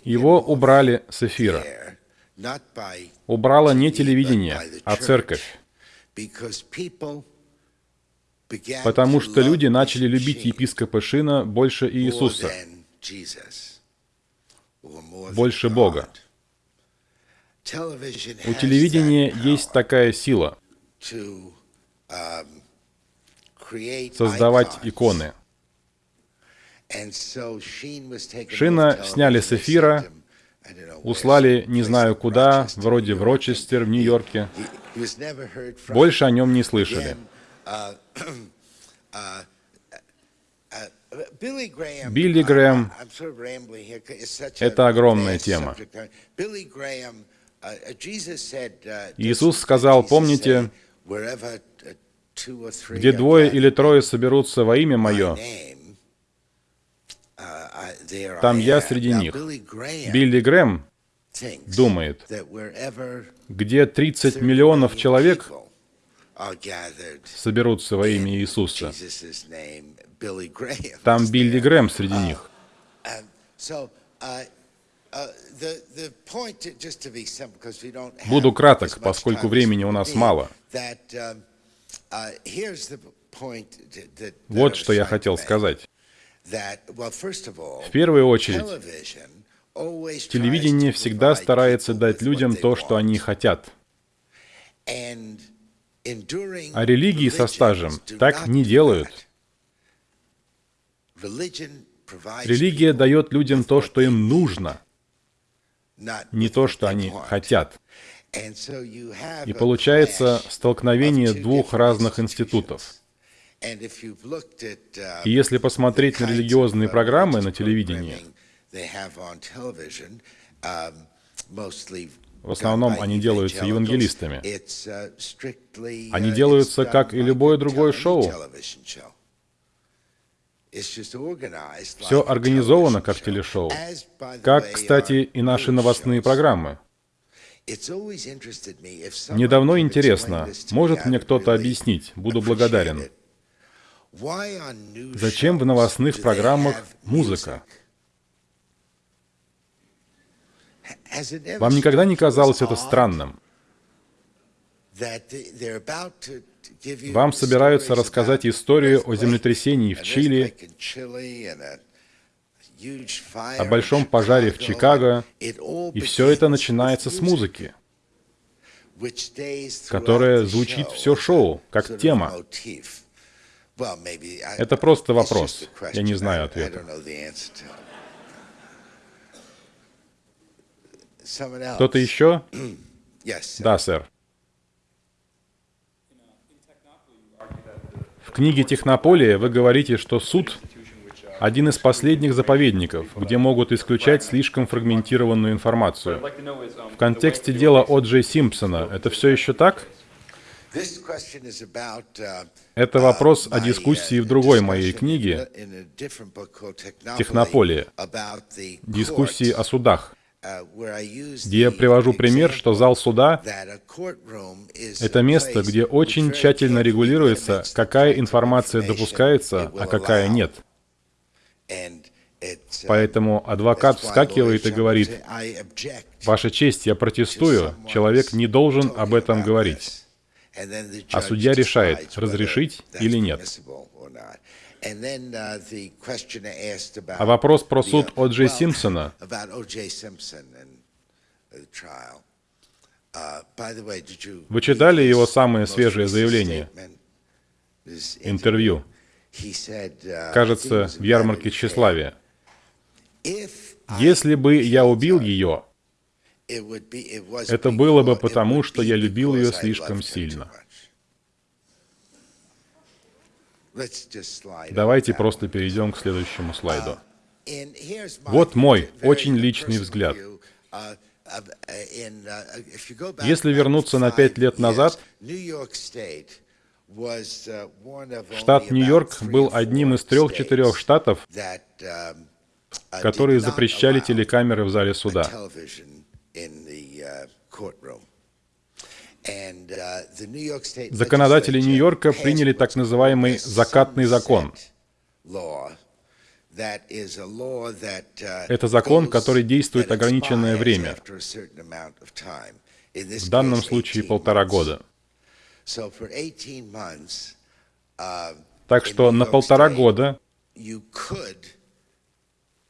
Его убрали с эфира. Убрало не телевидение, а церковь. Потому что люди начали любить епископа Шина больше Иисуса, больше Бога. У телевидения есть такая сила создавать иконы. Шина сняли с эфира, услали не знаю куда, вроде в Рочестер, в Нью-Йорке. Больше о нем не слышали. Билли Грэм — это огромная тема. Иисус сказал, помните, где двое или трое соберутся во имя Мое, там я среди них. Билли Грэм думает, где 30 миллионов человек соберутся во имя Иисуса, там Билли Грэм среди них. Буду краток, поскольку времени у нас мало. Вот что я хотел сказать. В первую очередь, телевидение всегда старается дать людям то, что они хотят. А религии со стажем так не делают. Религия дает людям то, что им нужно, не то, что они хотят. И получается столкновение двух разных институтов. И если посмотреть на религиозные программы на телевидении, в основном они делаются евангелистами. Они делаются как и любое другое шоу. Все организовано как телешоу. Как, кстати, и наши новостные программы. Мне давно интересно, может мне кто-то объяснить, буду благодарен. Зачем в новостных программах музыка? Вам никогда не казалось это странным? Вам собираются рассказать историю о землетрясении в Чили, о большом пожаре в Чикаго, и все это начинается с музыки, которая звучит все шоу, как тема. Это просто вопрос. Я не знаю ответа. Кто-то еще? Да, сэр. В книге «Технополия» вы говорите, что суд — один из последних заповедников, где могут исключать слишком фрагментированную информацию. В контексте дела О. Джей Симпсона это все еще так? Это вопрос о дискуссии в другой моей книге «Технополия», дискуссии о судах где я привожу пример, что зал суда — это место, где очень тщательно регулируется, какая информация допускается, а какая нет. Поэтому адвокат вскакивает и говорит, «Ваша честь, я протестую, человек не должен об этом говорить». А судья решает, разрешить или нет. А вопрос про суд О. Джей Симпсона. Вы читали его самое свежее заявление? Интервью. Кажется, в ярмарке тщеславия. Если бы я убил ее, это было бы потому, что я любил ее слишком сильно. Давайте просто перейдем к следующему слайду. Вот мой очень личный взгляд. Если вернуться на пять лет назад, штат Нью-Йорк был одним из трех-четырех штатов, которые запрещали телекамеры в зале суда. Законодатели Нью-Йорка приняли так называемый «закатный закон». Это закон, который действует ограниченное время, в данном случае полтора года. Так что на полтора года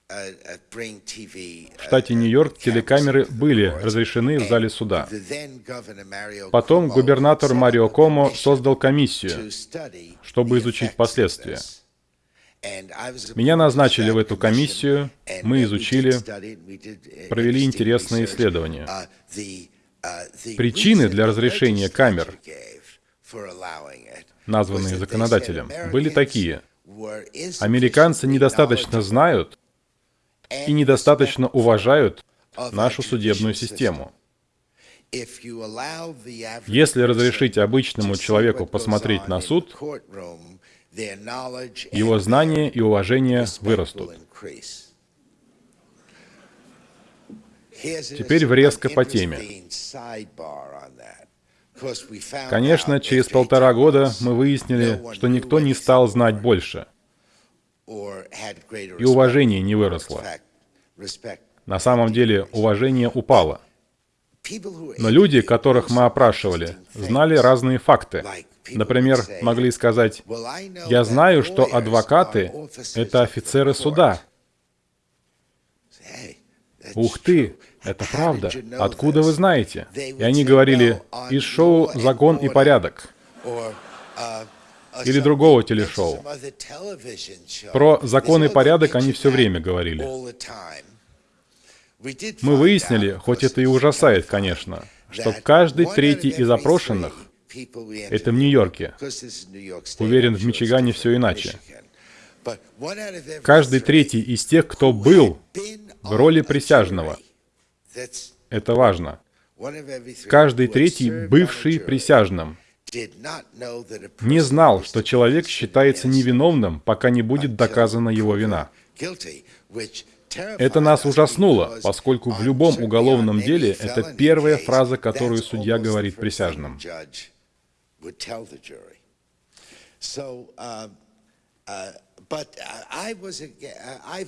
в штате Нью-Йорк телекамеры были разрешены в зале суда. Потом губернатор Марио Комо создал комиссию, чтобы изучить последствия. Меня назначили в эту комиссию, мы изучили, провели интересные исследования. Причины для разрешения камер, названные законодателем, были такие. Американцы недостаточно знают, и недостаточно уважают нашу судебную систему. Если разрешить обычному человеку посмотреть на суд, его знания и уважение вырастут. Теперь врезка по теме. Конечно, через полтора года мы выяснили, что никто не стал знать больше — и уважение не выросло. На самом деле уважение упало. Но люди, которых мы опрашивали, знали разные факты. Например, могли сказать, «Я знаю, что адвокаты — это офицеры суда». «Ух ты, это правда. Откуда вы знаете?» И они говорили, «Из шоу «Закон и порядок» или другого телешоу. Про закон и порядок они все время говорили. Мы выяснили, хоть это и ужасает, конечно, что каждый третий из опрошенных — это в Нью-Йорке. Уверен, в Мичигане все иначе. Каждый третий из тех, кто был в роли присяжного. Это важно. Каждый третий бывший присяжным — не знал, что человек считается невиновным, пока не будет доказана его вина. Это нас ужаснуло, поскольку в любом уголовном деле это первая фраза, которую судья говорит присяжным.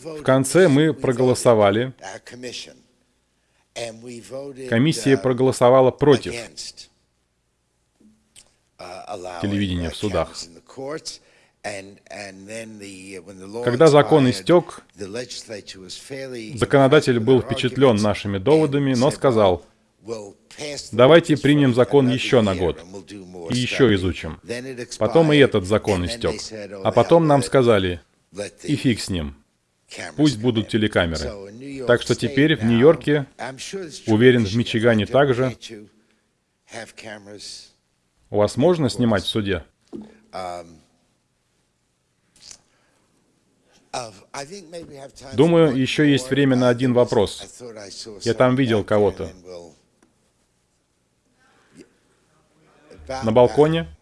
В конце мы проголосовали. Комиссия проголосовала против телевидения в судах. Когда закон истек, законодатель был впечатлен нашими доводами, но сказал, давайте примем закон еще на год и еще изучим. Потом и этот закон истек. А потом нам сказали, и фиг с ним. Пусть будут телекамеры. Так что теперь в Нью-Йорке, уверен, в Мичигане также, у вас можно снимать в суде? Думаю, еще есть время на один вопрос. Я там видел кого-то. На балконе?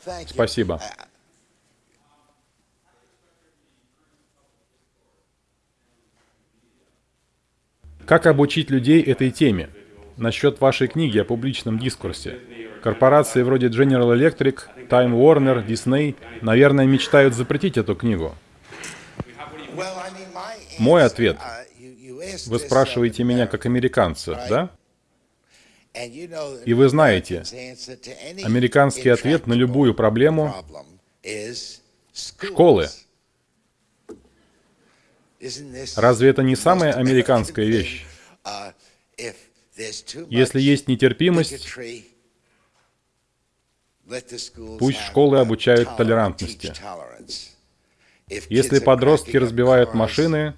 Спасибо. Как обучить людей этой теме? Насчет вашей книги о публичном дискурсе. Корпорации вроде General Electric, Time Warner, Disney, наверное, мечтают запретить эту книгу. Мой ответ. Вы спрашиваете меня как американца, да? И вы знаете, американский ответ на любую проблему — школы. Разве это не самая американская вещь? Если есть нетерпимость, пусть школы обучают толерантности. Если подростки разбивают машины,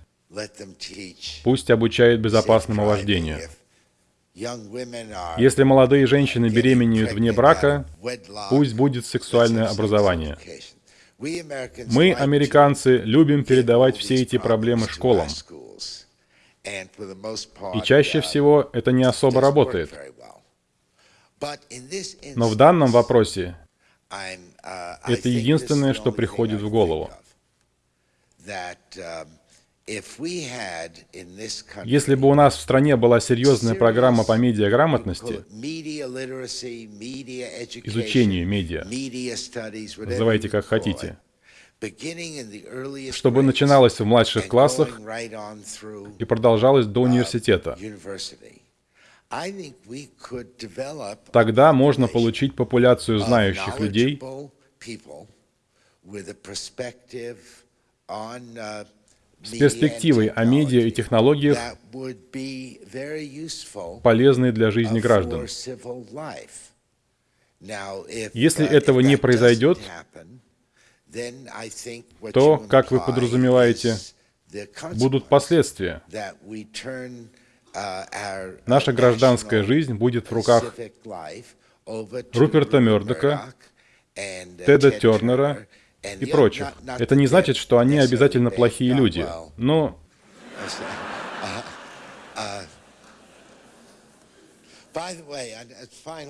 пусть обучают безопасному вождению. Если молодые женщины беременеют вне брака, пусть будет сексуальное образование. Мы, американцы, любим передавать все эти проблемы школам. И чаще всего это не особо работает. Но в данном вопросе это единственное, что приходит в голову. Если бы у нас в стране была серьезная программа по медиаграмотности, изучению медиа, называйте как хотите, чтобы начиналось в младших классах и продолжалось до университета, тогда можно получить популяцию знающих людей, с перспективой о медиа и технологиях, полезной для жизни граждан. Если этого не произойдет, то, как вы подразумеваете, будут последствия. Наша гражданская жизнь будет в руках Руперта Мердока, Теда Тернера и прочих. Это не значит, что они обязательно плохие люди, но...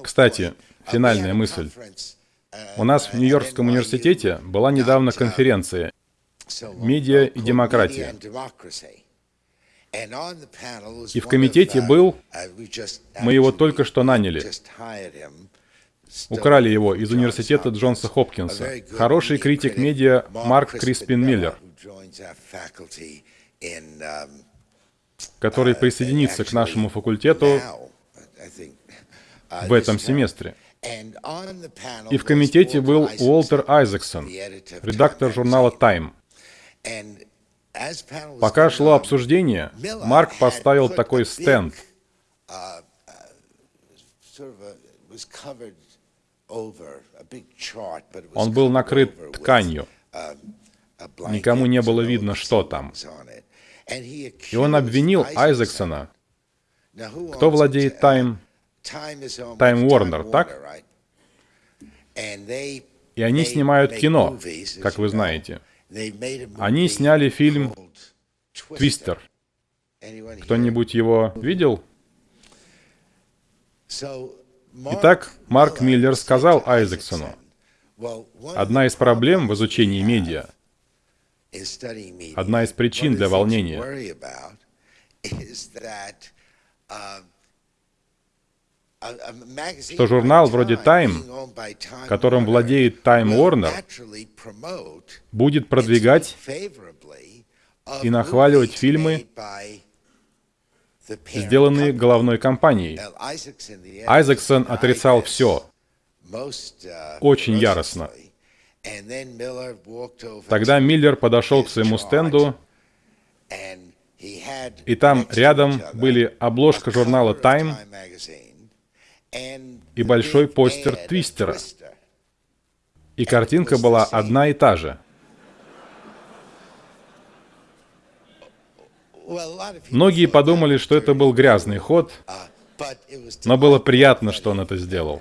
Кстати, финальная мысль. У нас в Нью-Йоркском университете была недавно конференция «Медиа и демократия». И в комитете был, мы его только что наняли, Украли его из университета Джонса Хопкинса. Хороший критик медиа Марк Криспин Миллер, который присоединится к нашему факультету в этом семестре. И в комитете был Уолтер Айзексон, редактор журнала Time. Пока шло обсуждение, Марк поставил такой стенд. Он был накрыт тканью. Никому не было видно, что там. И он обвинил Айзексона. Кто владеет Time? Time Warner, так? И они снимают кино, как вы знаете. Они сняли фильм «Твистер». Кто-нибудь его видел? Итак, Марк Миллер сказал Айзексону, одна из проблем в изучении медиа, одна из причин для волнения, что журнал вроде Time, которым владеет Time Warner, будет продвигать и нахваливать фильмы, сделанные головной компанией. Айзексон отрицал все, очень яростно. Тогда Миллер подошел к своему стенду, и там рядом были обложка журнала Time и большой постер Твистера. И картинка была одна и та же. Многие подумали, что это был грязный ход, но было приятно, что он это сделал.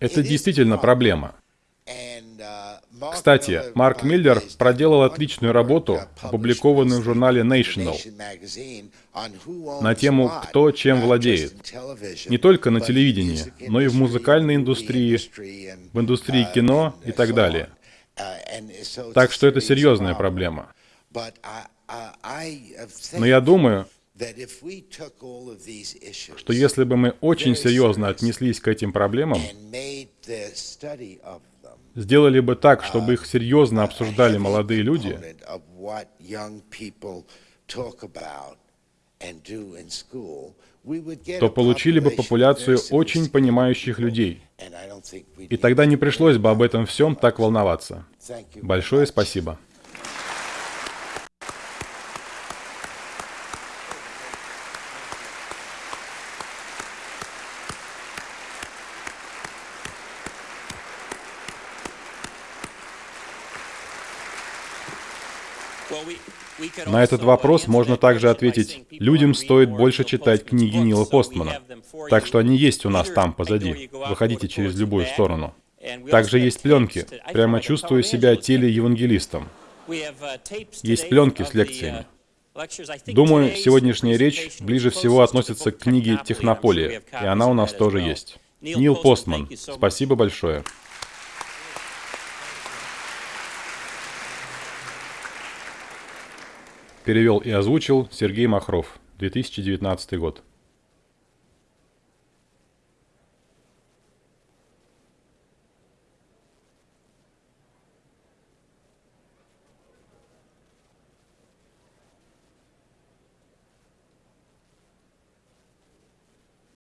Это действительно проблема. Кстати, Марк Миллер проделал отличную работу, опубликованную в журнале National, на тему «Кто чем владеет». Не только на телевидении, но и в музыкальной индустрии, в индустрии кино и так далее. Так что это серьезная проблема. Но я думаю, что если бы мы очень серьезно отнеслись к этим проблемам сделали бы так, чтобы их серьезно обсуждали молодые люди, то получили бы популяцию очень понимающих людей. И тогда не пришлось бы об этом всем так волноваться. Большое спасибо. На этот вопрос можно также ответить, людям стоит больше читать книги Нила Постмана. Так что они есть у нас там, позади. Выходите через любую сторону. Также есть пленки. Прямо чувствую себя телеевангелистом. Есть пленки с лекциями. Думаю, сегодняшняя речь ближе всего относится к книге «Технополия», и она у нас тоже есть. Нил Постман, спасибо большое. Перевел и озвучил Сергей Махров, 2019 год.